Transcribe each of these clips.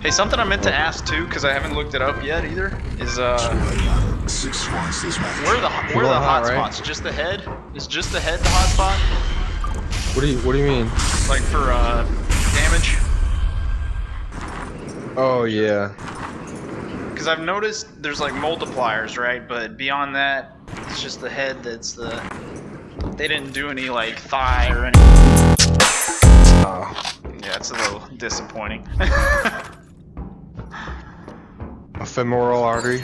Hey, something I meant to ask too, because I haven't looked it up yet either, is uh, Six squads this match. where are the where are the hot, hot right? spots? Just the head? Is just the head the hot spot? What do you What do you mean? Like for uh, damage? Oh yeah. Because I've noticed there's like multipliers, right? But beyond that, it's just the head that's the. They didn't do any like thigh or anything. Oh. Yeah, it's a little disappointing. A femoral artery.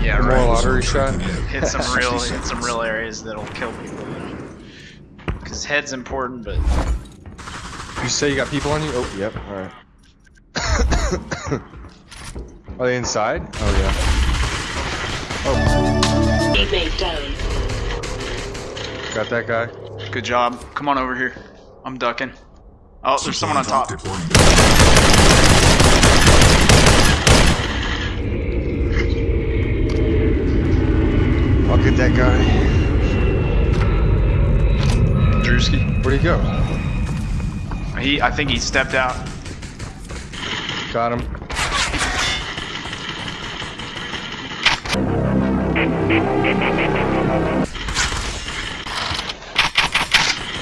yeah, Femoral right. artery shot. Hit some real, hit some real areas that'll kill people. Because head's important, but You say you got people on you? Oh, yep. All right. Are they inside? Oh yeah. Oh. Teammate down. Got that guy. good job. Come on over here. I'm ducking. Oh, there's someone on top. I'll get that guy. Drewski. Where'd he go? He, I think he stepped out. Got him.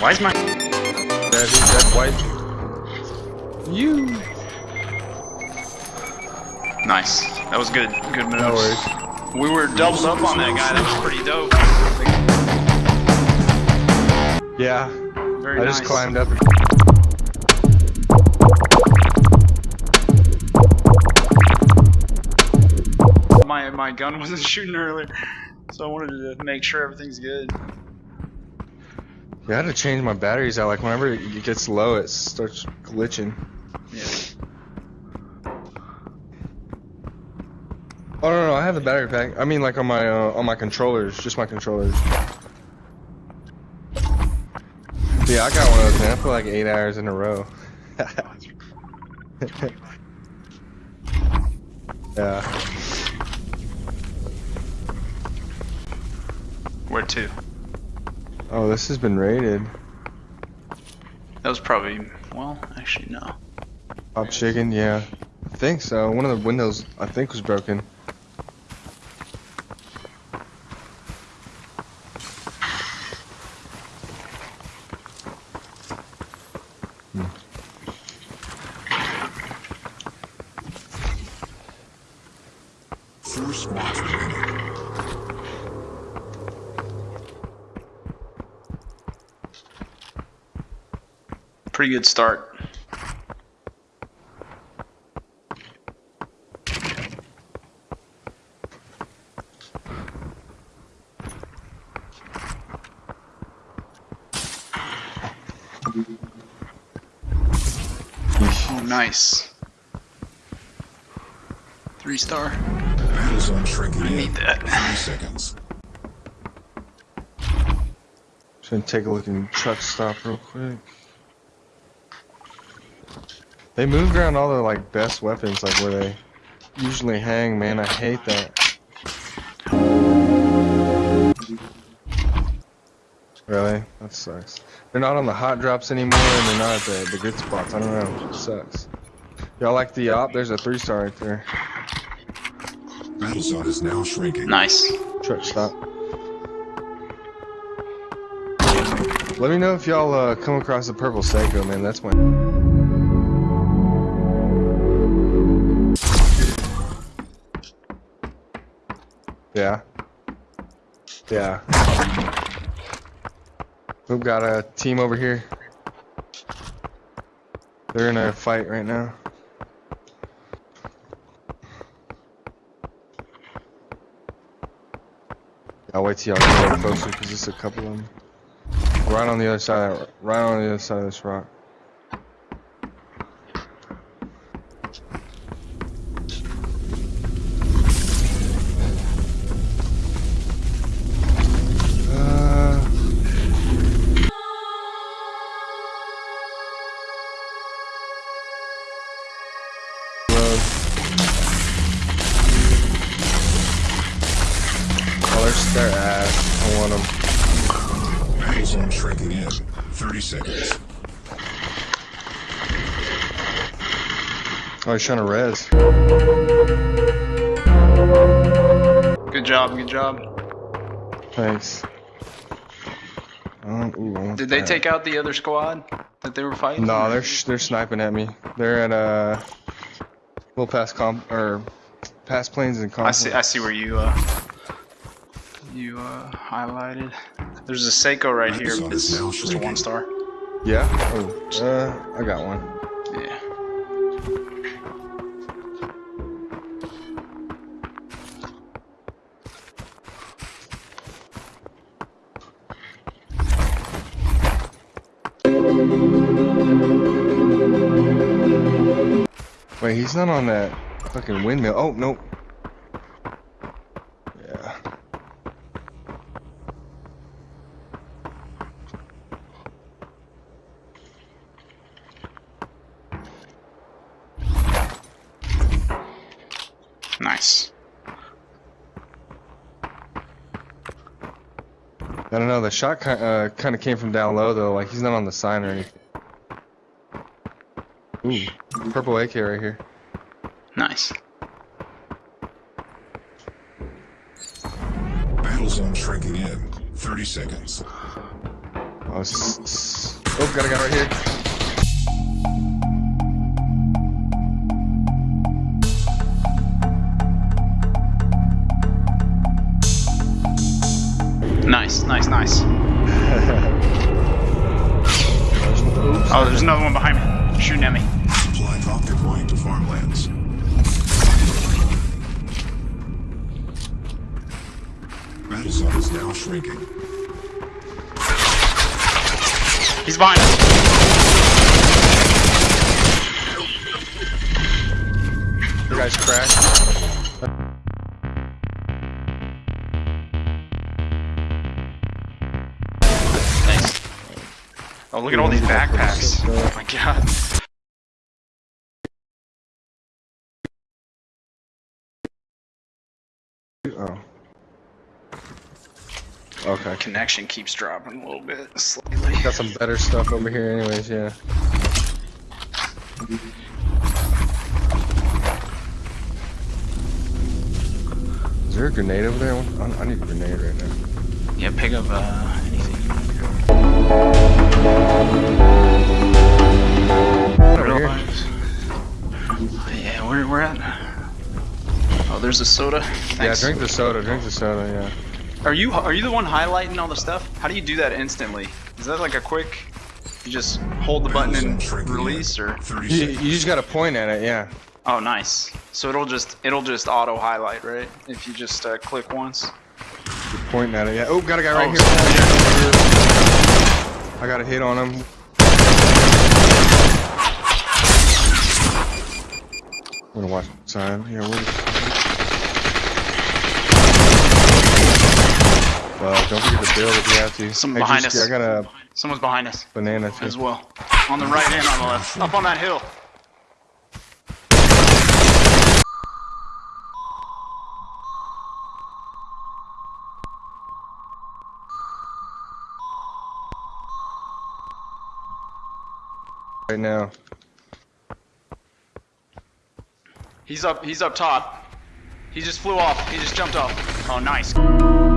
Why is my? Dead, he's dead white. You. Nice. That was good. Good moves. No worries. We were doubled up on that guy. That was pretty dope. Yeah. Very I nice. just climbed up. My my gun wasn't shooting earlier, so I wanted to make sure everything's good. Yeah, I had to change my batteries out. Like whenever it gets low, it starts glitching. Yeah. Oh no, no, I have the battery pack. I mean, like on my uh, on my controllers, just my controllers. Yeah, I got one of those, man. I put like eight hours in a row. yeah. Where to? Oh, this has been raided. That was probably well, actually no. Pop chicken, yeah. I think so. One of the windows, I think, was broken. Pretty good start. Oh, nice. Three star. Battle zone shrinking in. need that. 30 seconds. Just gonna take a look in truck stop real quick. They moved around all the like best weapons, like where they usually hang. Man, I hate that. Really? That sucks. They're not on the hot drops anymore, and they're not at the, the good spots. I don't know. It sucks. Y'all like the op? There's a three star right there. Battle zone is now shrinking. Nice. Truck stop. Let me know if y'all uh, come across a purple Seiko, man. That's my. Yeah. Yeah. We've got a team over here. They're in a fight right now. Wait till y'all get closer because there's a couple of them. Right on the other side, right on the other side of this rock. Seconds. Oh, he's trying to res. Good job, good job. Thanks. Um, ooh, I want Did they that. take out the other squad that they were fighting? No, they're sh- they're sniping at me. They're at uh, little past comp or past planes and comp. I see. I see where you uh, you uh, highlighted. There's a Seiko right here. Microsoft but is It's just a one star. Yeah. Oh, uh, I got one. Yeah. Wait, he's not on that fucking windmill. Oh nope. Yeah. Nice. I don't know. The shot ki- uh, kind of came from down low though. Like he's not on the sign or anything. Ooh, purple AK right here. Nice. Battle zone shrinking in. 30 seconds. Oh, s- s- oh, got a guy right here. Nice. Nice. Nice. Oh, there's another one behind me. Shooting at me. Supply drop deploying to farmlands. Battle zone is now shrinking. He's behind us. The guy's cracked. Oh, look at all these backpacks. Oh my god. Oh. Okay. Connection keeps dropping a little bit slightly. Got some better stuff over here, anyways. Yeah. Is there a grenade over there? I, I need a grenade right now. Yeah, pick up uh, anything. Yeah, where we're at? Oh, there's a soda. Yeah, drink the soda. Drink the soda. Yeah. Are you are you the one highlighting all the stuff? How do you do that instantly? Is that like a quick? You just hold the button and release, or? You, you just gotta point at it. Yeah. Oh, nice. So it'll just it'll just auto highlight, right? If you just uh, click once. You're pointing at it. Yeah. Oh, got a guy right Oh, here. I got a hit on him. I'm gonna watch the side. Yeah, where Well, don't forget to build if you have to. Someone Hey, behind Juicy, us. I got a Someone's behind us banana too. as well. On the right and on the left. Up on that hill. Right now. He's up. He's up top. He just flew off. He just jumped off. Oh, nice.